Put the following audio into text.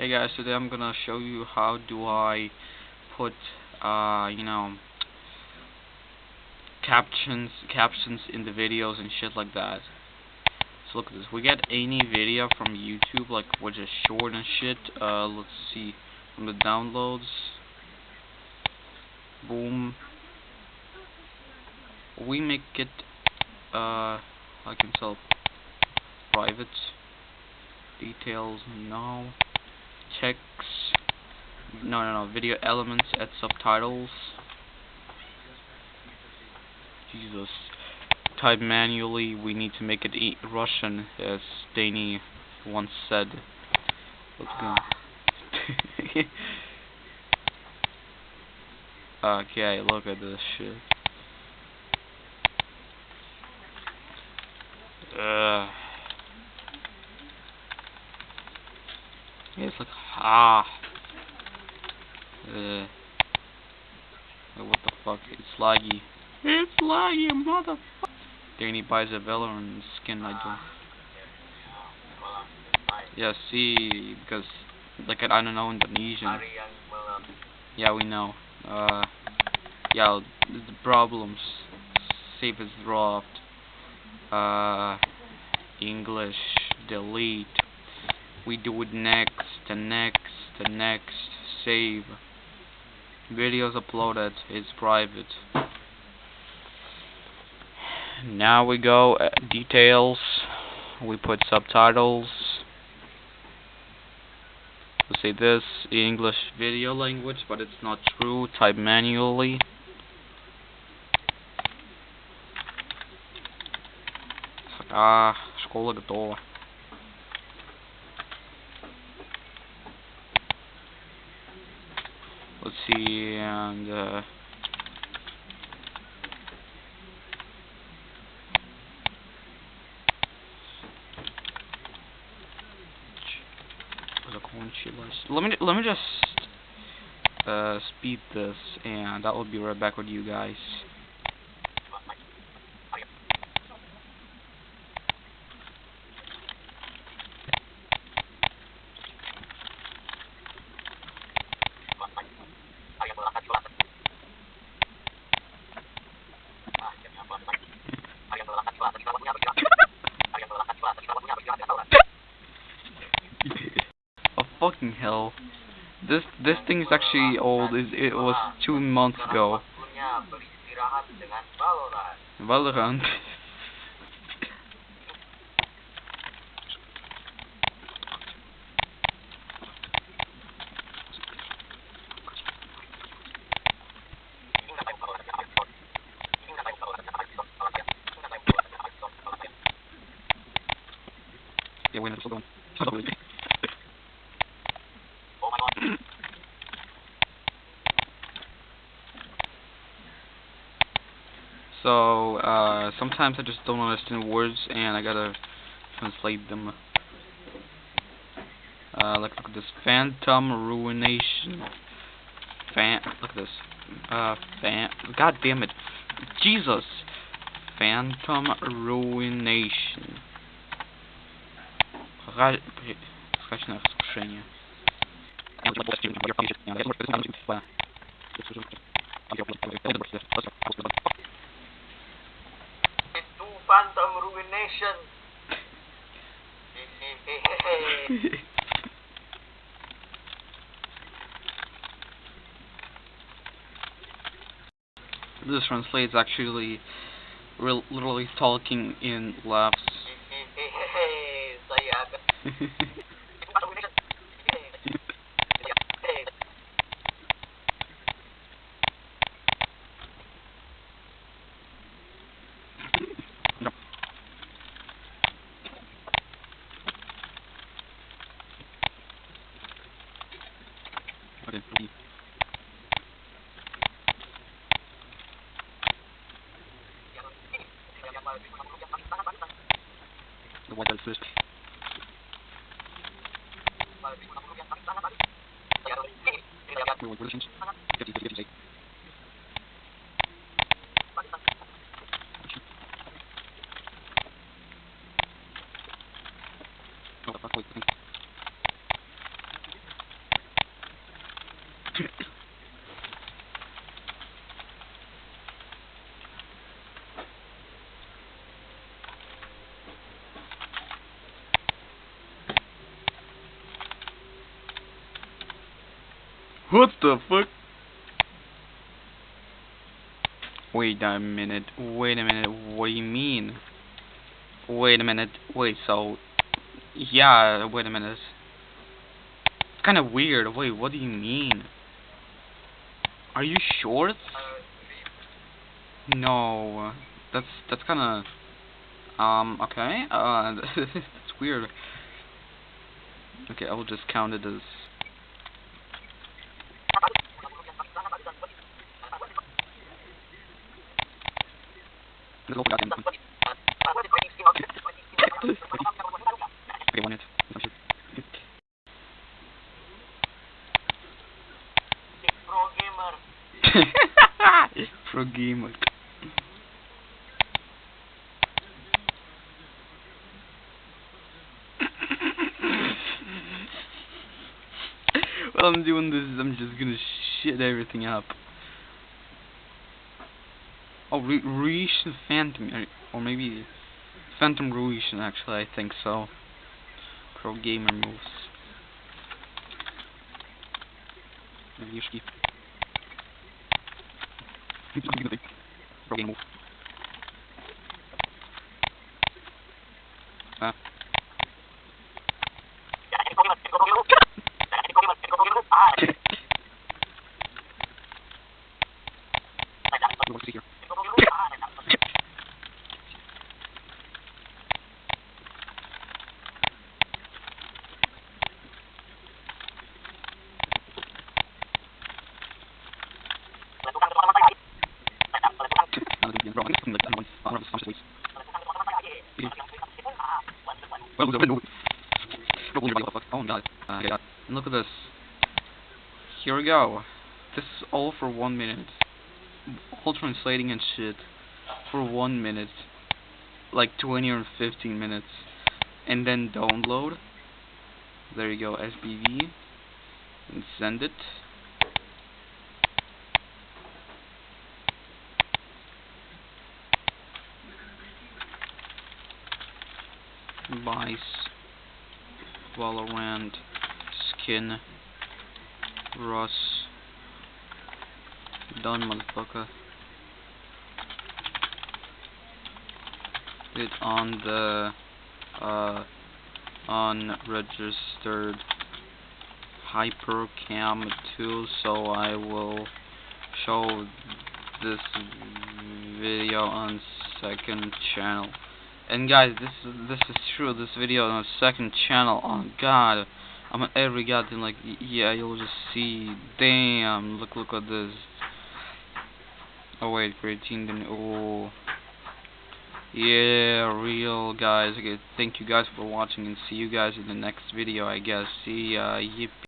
Hey guys, today I'm gonna show you how do I put, uh, you know, captions, captions in the videos and shit like that. So look at this. We get any video from YouTube, like which is short and shit. Uh, let's see from the downloads. Boom. We make it. Uh, I can tell private details. No checks. No no no video elements add subtitles. Jesus. Type manually we need to make it e Russian as Danny once said. Let's go. Okay look at this shit uh it's like ah. Uh, what the fuck? It's laggy. It's laggy, motherfucker. Danny buys a Valorant skin. I do. Yeah, see, because like I don't know Indonesian. Yeah, we know. Uh, yeah, the problems. Save is dropped. Uh, English delete we do it next and next and next save videos uploaded is private now we go uh, details we put subtitles we say this English video language but it's not true type manually ah школа готова And uh, let me let me just uh, speed this and I will be right back with you guys fucking hell. This this thing is actually old. It, it was two months ago. Valorant. yeah, wait, it's So, uh, sometimes I just don't understand words and I gotta translate them. Uh, like, look at this. Phantom Ruination. Fan, look at this. Uh, fan, god damn it. Jesus! Phantom Ruination. Скачное искушение. Itu Phantom Ruination. this translates actually real, literally talking in laughs. Saya akan Itu Phantom Ruination. Okay. The one that's first. We want positions. 50 to 58. Oh, fuck, wait, I think. What the fuck? Wait a minute, wait a minute, what do you mean? Wait a minute, wait, so... Yeah, wait a minute. It's kinda weird, wait, what do you mean? Are you short? No, that's, that's kinda... Um, okay, uh, that's weird. Okay, I will just count it as... Okay, one minute. No shit. Pro gamer. While I'm doing this, I'm just gonna shit everything up. Oh, Re Ruishan Phantom, or- maybe Phantom Ruishan, actually, I think so. Pro gamer moves. Yushki. Pro game move. Ah. What's here? Another Indian bro. I think it's something like that. One, uh, one of the Scottish ways. Well, there's a window. Don't believe what the fuck. Look at this. Here we go. This is all for one minute. All translating and shit. For one minute. Like 20 or 15 minutes. And then download. There you go, SBV. And send it. Vice, Valorant, Skin, Russ, done motherfucker. It on the uh unregistered hypercam tool so I will show this video on second channel and guys, this is this is true. This video on a second channel. Oh God, I'm on every goddamn like yeah. You'll just see. Damn, look look at this. Oh wait, creatine. Then oh yeah, real guys. Okay, thank you guys for watching and see you guys in the next video. I guess. See ya. Yippee.